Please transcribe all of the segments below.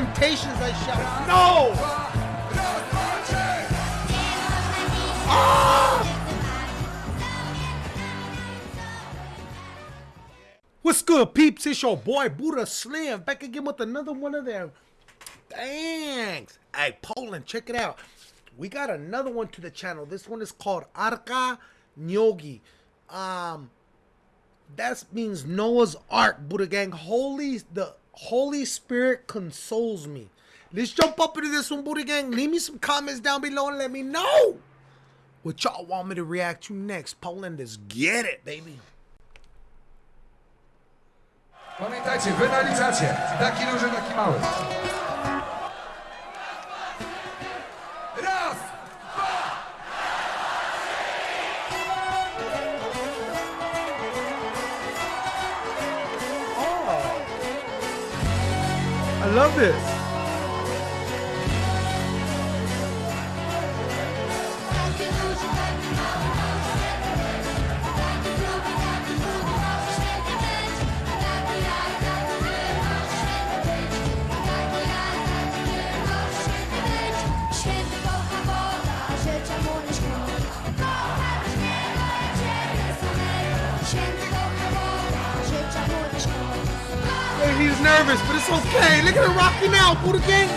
temptations I shall. No! Ah! What's good, peeps? It's your boy Buddha Slim back again with another one of them. Thanks. Hey, Poland, check it out. We got another one to the channel. This one is called Arka Nyogi. Um, that means Noah's Ark, Buddha Gang. Holy, the Holy Spirit consoles me. Let's jump up into this one, Buddha Gang. Leave me some comments down below and let me know what y'all want me to react to next. Poland, let's get it, baby. Pamiętajcie. Taki duży, taki mały. I love this. Nervous, but it's okay. Look at her rocking out, Buddha Gang.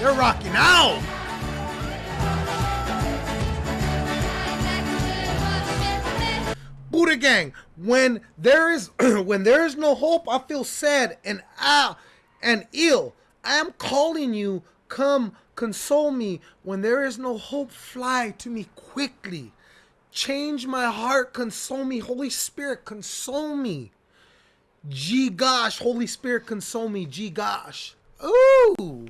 They're rocking out. Buddha Gang, when there is when there is no hope, I feel sad and ah and ill. I am calling you, come console me. When there is no hope, fly to me quickly. Change my heart, console me. Holy Spirit, console me. Gee gosh, Holy Spirit, console me. Gee gosh. Ooh.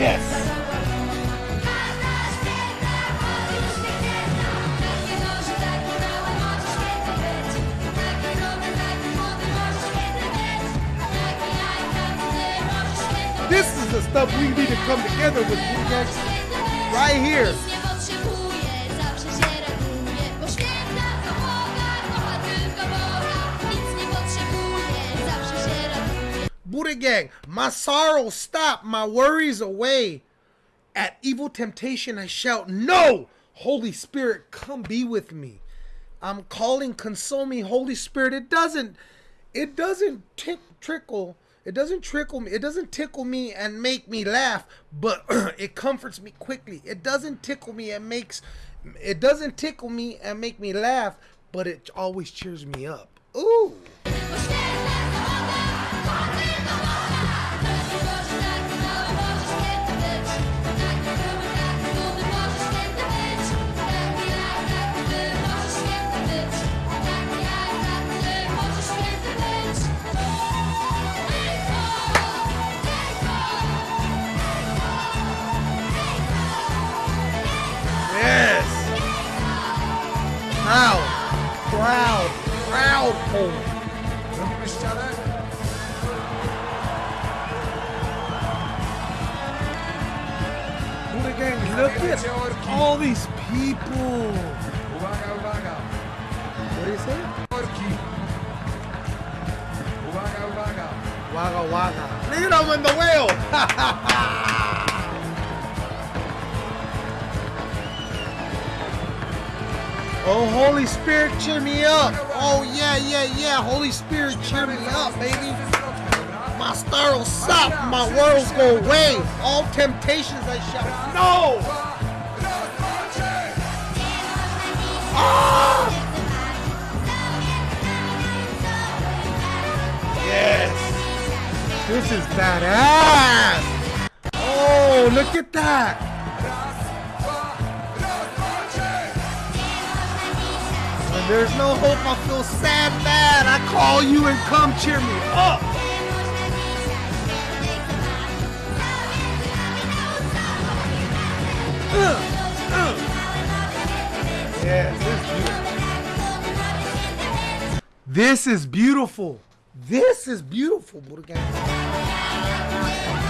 Kto stuff we need to come together with, Gang. Right here. Buddha Gang, my sorrow stop, my worries away. At evil temptation I shout, No! Holy Spirit, come be with me. I'm calling, console me, Holy Spirit. It doesn't, it doesn't trickle. It doesn't trickle me. It doesn't tickle me and make me laugh, but it comforts me quickly. It doesn't tickle me and makes, it doesn't tickle me and make me laugh, but it always cheers me up. Ooh. Ścianę? Buddha gang, look at all these people. What do you say? Wagga. Look at them in the whale. oh, Holy Spirit, cheer me up. Oh, yeah, yeah, yeah. yeah. Holy Spirit, cheer me up, baby. My star will stop, my worlds go away. All temptations I shall. No! Ah! Yes! This is badass! Oh, look at that! There's no hope, I feel sad, bad. I call you and come cheer me up. Uh, uh. Yes, this is beautiful. This is beautiful. This is beautiful,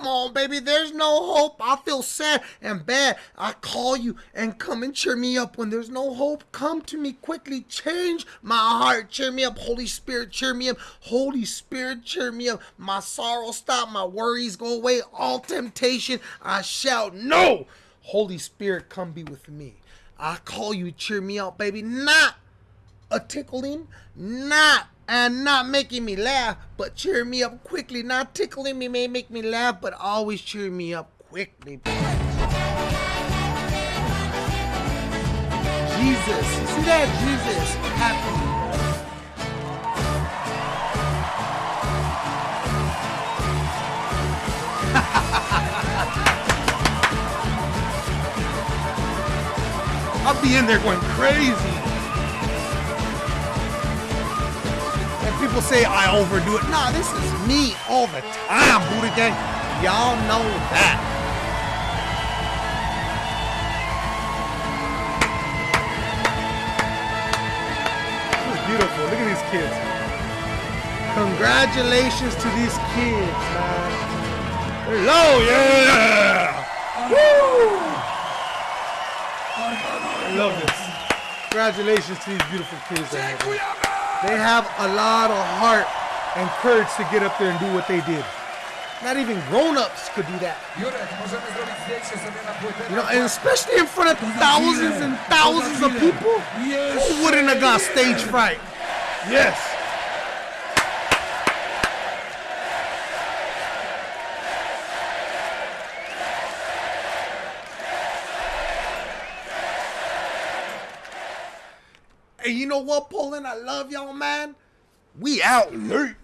Come on, baby. There's no hope. I feel sad and bad. I call you and come and cheer me up. When there's no hope, come to me quickly. Change my heart. Cheer me up. Holy Spirit, cheer me up. Holy Spirit, cheer me up. My sorrow stop. My worries go away. All temptation, I shout, No. Holy Spirit, come be with me. I call you, cheer me up, baby. Not a tickling, not and not making me laugh, but cheering me up quickly. Not tickling me may make me laugh, but always cheering me up quickly. Jesus, see that? Jesus, happy. I'll be in there going crazy. People say I overdo it. Nah, this is me all the time, Buddha Gang. Y'all know that. This is beautiful. Look at these kids. Congratulations to these kids, man. Hello, yeah. Woo! I love this. Congratulations to these beautiful kids. Out here. Dziękujemy! They have a lot of heart and courage to get up there and do what they did. Not even grown-ups could do that. Jurek, możemy zrobić zdjęcie sobie na płytę. You know, and especially in front of thousands and thousands of people. Who wouldn't have got stage fright? Yes. Hey, you know what, Poland? I love y'all, man. We out late.